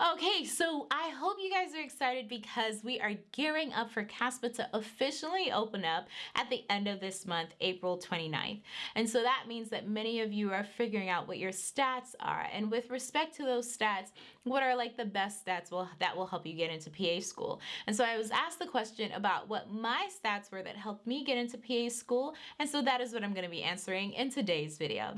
Okay, so I hope you guys are excited because we are gearing up for CASPA to officially open up at the end of this month, April 29th. And so that means that many of you are figuring out what your stats are. And with respect to those stats, what are like the best stats will, that will help you get into PA school? And so I was asked the question about what my stats were that helped me get into PA school. And so that is what I'm going to be answering in today's video.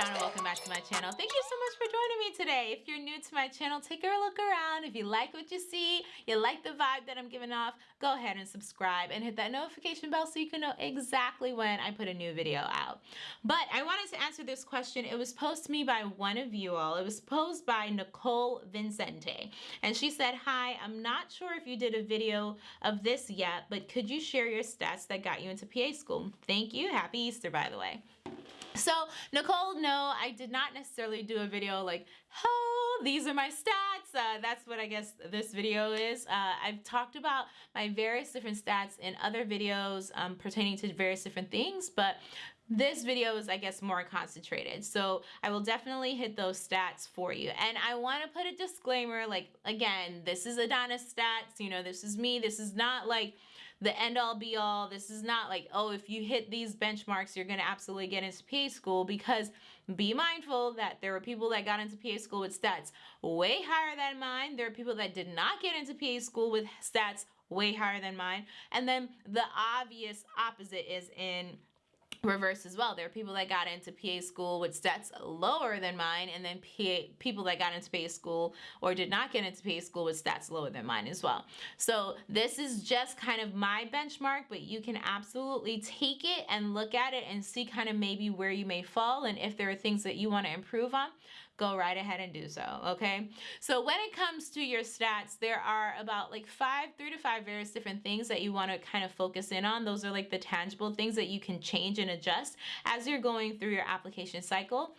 Guys, welcome back to my channel. Thank you so much for joining me today. If you're new to my channel, take a look around. If you like what you see, you like the vibe that I'm giving off, go ahead and subscribe and hit that notification bell so you can know exactly when I put a new video out. But I wanted to answer this question. It was posed to me by one of you all. It was posed by Nicole Vincente. And she said, hi, I'm not sure if you did a video of this yet, but could you share your stats that got you into PA school? Thank you. Happy Easter, by the way. So Nicole, no, I did not necessarily do a video like, oh, these are my stats. Uh, that's what I guess this video is. Uh, I've talked about my various different stats in other videos um, pertaining to various different things, but this video is, I guess, more concentrated. So I will definitely hit those stats for you. And I want to put a disclaimer, like, again, this is Adana's stats, you know, this is me. This is not like the end all be all. This is not like, oh, if you hit these benchmarks, you're going to absolutely get into PA school because be mindful that there were people that got into PA school with stats way higher than mine. There are people that did not get into PA school with stats way higher than mine. And then the obvious opposite is in reverse as well. There are people that got into PA school with stats lower than mine and then PA, people that got into PA school or did not get into PA school with stats lower than mine as well. So this is just kind of my benchmark, but you can absolutely take it and look at it and see kind of maybe where you may fall and if there are things that you want to improve on go right ahead and do so, okay? So when it comes to your stats, there are about like five, three to five various different things that you wanna kind of focus in on. Those are like the tangible things that you can change and adjust as you're going through your application cycle.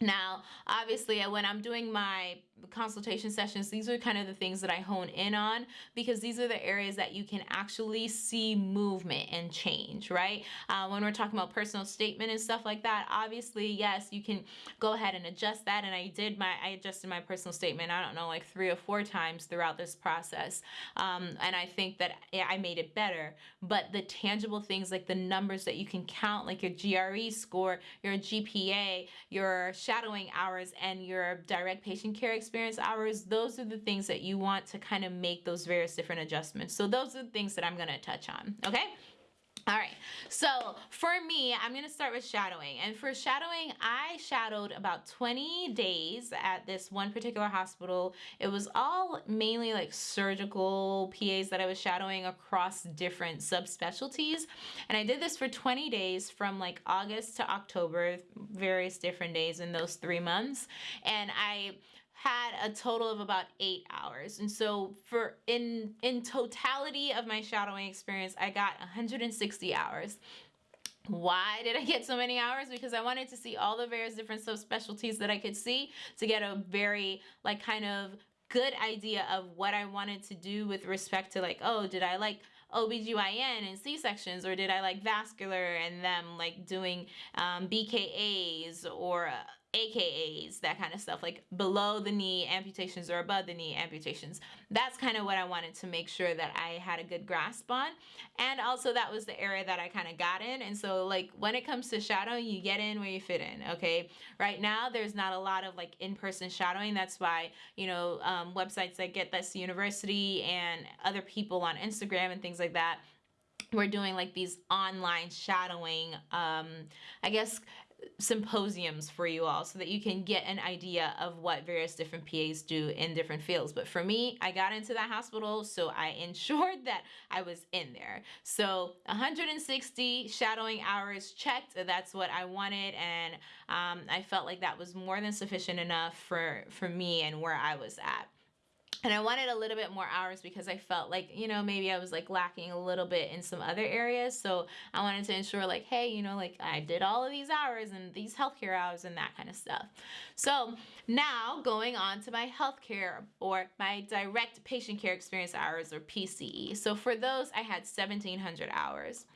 Now, obviously, when I'm doing my consultation sessions, these are kind of the things that I hone in on because these are the areas that you can actually see movement and change, right? Uh, when we're talking about personal statement and stuff like that, obviously, yes, you can go ahead and adjust that. And I did my, I adjusted my personal statement, I don't know, like three or four times throughout this process. Um, and I think that I made it better. But the tangible things like the numbers that you can count, like your GRE score, your GPA, your shadowing hours, and your direct patient care experience hours, those are the things that you want to kind of make those various different adjustments. So those are the things that I'm going to touch on. Okay. All right, so for me, I'm gonna start with shadowing. And for shadowing, I shadowed about 20 days at this one particular hospital. It was all mainly like surgical PAs that I was shadowing across different subspecialties. And I did this for 20 days from like August to October, various different days in those three months. And I had a total of about eight hours. And so for in, in totality of my shadowing experience, I got 160 hours. Why did I get so many hours? Because I wanted to see all the various different subspecialties that I could see to get a very like kind of good idea of what I wanted to do with respect to like, oh, did I like OBGYN and C-sections or did I like vascular and them like doing um, BKAs or uh, AKAs, that kind of stuff, like below the knee amputations or above the knee amputations. That's kind of what I wanted to make sure that I had a good grasp on. And also that was the area that I kind of got in. And so like when it comes to shadowing, you get in where you fit in, okay? Right now, there's not a lot of like in-person shadowing. That's why, you know, um, websites like Get This University and other people on Instagram and things like that we're doing like these online shadowing um i guess symposiums for you all so that you can get an idea of what various different PAs do in different fields. But for me, I got into that hospital, so I ensured that I was in there. So 160 shadowing hours checked, that's what I wanted. And um, I felt like that was more than sufficient enough for, for me and where I was at and I wanted a little bit more hours because I felt like, you know, maybe I was like lacking a little bit in some other areas. So I wanted to ensure like, hey, you know, like I did all of these hours and these healthcare hours and that kind of stuff. So now going on to my healthcare or my direct patient care experience hours or PCE. So for those, I had 1700 hours.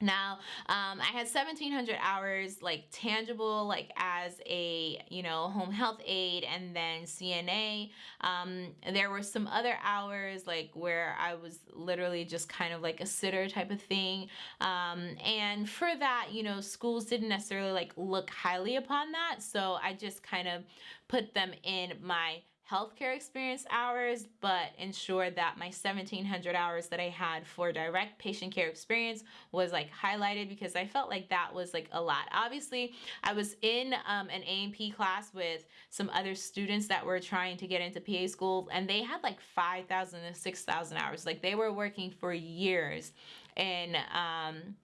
Now, um, I had 1700 hours like tangible, like as a, you know, home health aide and then CNA. Um, there were some other hours like where I was literally just kind of like a sitter type of thing. Um, and for that, you know, schools didn't necessarily like look highly upon that. So I just kind of put them in my healthcare experience hours, but ensure that my 1700 hours that I had for direct patient care experience was like highlighted because I felt like that was like a lot. Obviously, I was in um, an A&P class with some other students that were trying to get into PA school and they had like 5,000 to 6,000 hours. Like they were working for years and um,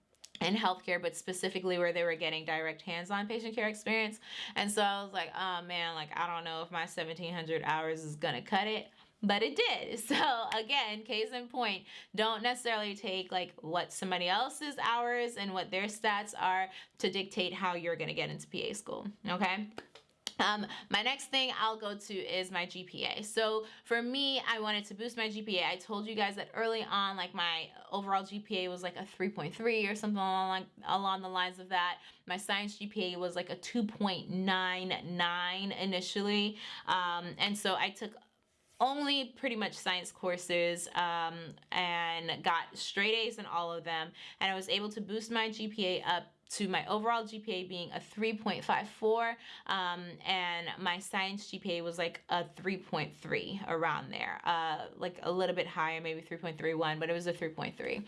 in healthcare, but specifically where they were getting direct hands-on patient care experience. And so I was like, oh man, like I don't know if my 1700 hours is gonna cut it but it did. So again, case in point, don't necessarily take like what somebody else's hours and what their stats are to dictate how you're gonna get into PA school, okay? Um, my next thing I'll go to is my GPA. So for me, I wanted to boost my GPA. I told you guys that early on, like my overall GPA was like a 3.3 or something along, along the lines of that. My science GPA was like a 2.99 initially. Um, and so I took only pretty much science courses um, and got straight A's in all of them. And I was able to boost my GPA up to my overall GPA being a 3.54 um, and my science GPA was like a 3.3 around there, uh, like a little bit higher, maybe 3.31, but it was a 3.3.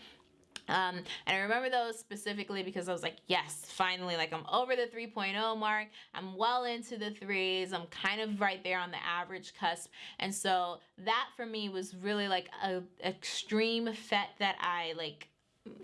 Um, and I remember those specifically because I was like, yes, finally, like I'm over the 3.0 mark. I'm well into the threes. I'm kind of right there on the average cusp. And so that for me was really like a extreme fet that I like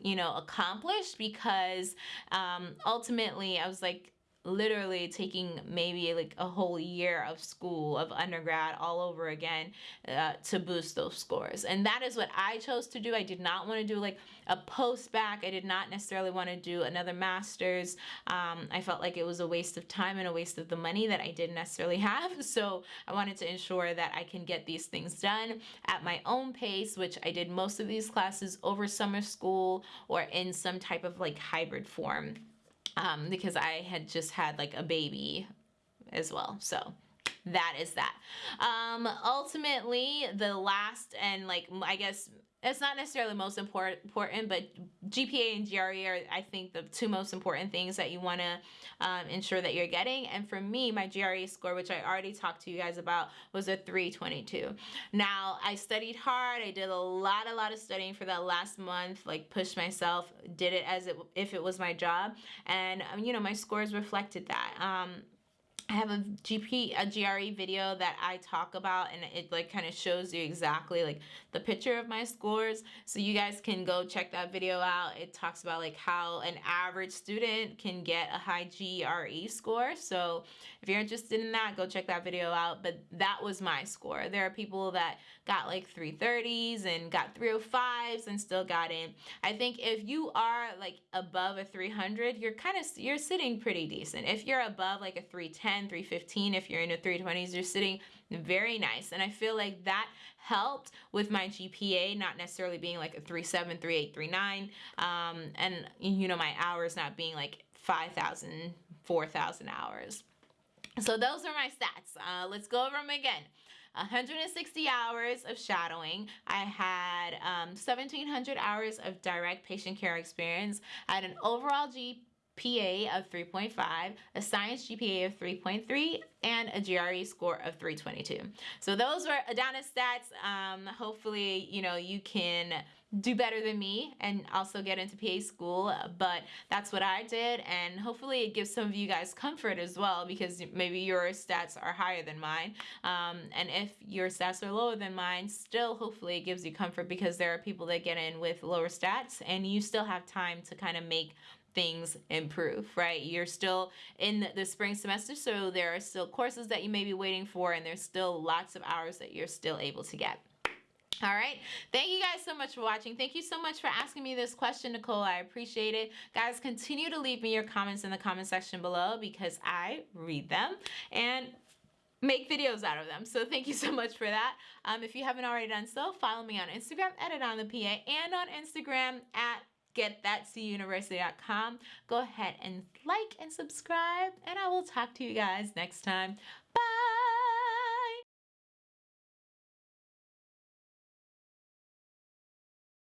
you know, accomplished because um, ultimately I was like, literally taking maybe like a whole year of school of undergrad all over again uh, to boost those scores. And that is what I chose to do. I did not want to do like a post bac I did not necessarily want to do another master's. Um, I felt like it was a waste of time and a waste of the money that I didn't necessarily have. So I wanted to ensure that I can get these things done at my own pace which I did most of these classes over summer school or in some type of like hybrid form um, because I had just had like a baby as well. So that is that. Um, ultimately, the last and like I guess it's not necessarily most important, but GPA and GRE are, I think, the two most important things that you want to um, ensure that you're getting. And for me, my GRE score, which I already talked to you guys about, was a 322. Now, I studied hard. I did a lot, a lot of studying for that last month, like pushed myself, did it as it, if it was my job. And, um, you know, my scores reflected that. Um, I have a GP, a GRE video that I talk about and it like kind of shows you exactly like the picture of my scores. So you guys can go check that video out. It talks about like how an average student can get a high GRE score. So if you're interested in that, go check that video out. But that was my score. There are people that got like 330s and got 305s and still got in. I think if you are like above a 300, you're kind of, you're sitting pretty decent. If you're above like a 310, 315, if you're in the 320s, you're sitting very nice. And I feel like that helped with my GPA not necessarily being like a 37, 38, 39. Um, and you know, my hours not being like 5,000, 4,000 hours. So those are my stats. Uh, let's go over them again. 160 hours of shadowing. I had um, 1,700 hours of direct patient care experience. I had an overall GPA of 3.5, a science GPA of 3.3, and a GRE score of 322. So those were Adana stats. Um, hopefully, you know, you can do better than me and also get into PA school but that's what I did and hopefully it gives some of you guys comfort as well because maybe your stats are higher than mine um, and if your stats are lower than mine still hopefully it gives you comfort because there are people that get in with lower stats and you still have time to kind of make things improve, right? You're still in the spring semester, so there are still courses that you may be waiting for, and there's still lots of hours that you're still able to get. All right. Thank you guys so much for watching. Thank you so much for asking me this question, Nicole. I appreciate it. Guys, continue to leave me your comments in the comment section below because I read them and make videos out of them. So thank you so much for that. Um, if you haven't already done so, follow me on Instagram edit on the PA and on Instagram at getthatcuniversity.com. Go ahead and like and subscribe, and I will talk to you guys next time.